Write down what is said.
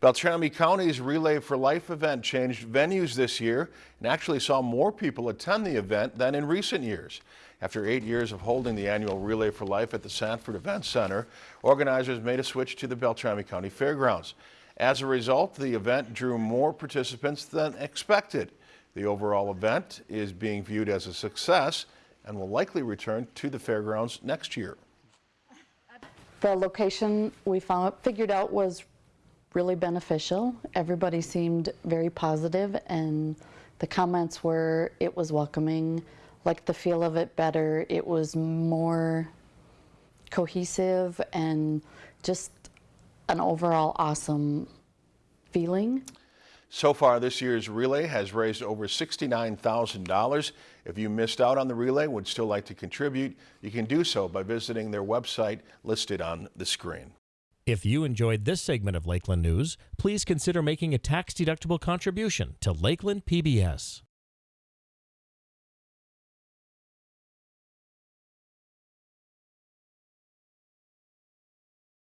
Beltrami County's Relay for Life event changed venues this year and actually saw more people attend the event than in recent years. After eight years of holding the annual Relay for Life at the Sanford Event Center, organizers made a switch to the Beltrami County Fairgrounds. As a result, the event drew more participants than expected. The overall event is being viewed as a success and will likely return to the fairgrounds next year. The location we found, figured out was really beneficial. Everybody seemed very positive and the comments were it was welcoming, liked the feel of it better. It was more cohesive and just an overall awesome feeling. So far this year's relay has raised over $69,000. If you missed out on the relay would still like to contribute, you can do so by visiting their website listed on the screen. If you enjoyed this segment of Lakeland News, please consider making a tax-deductible contribution to Lakeland PBS.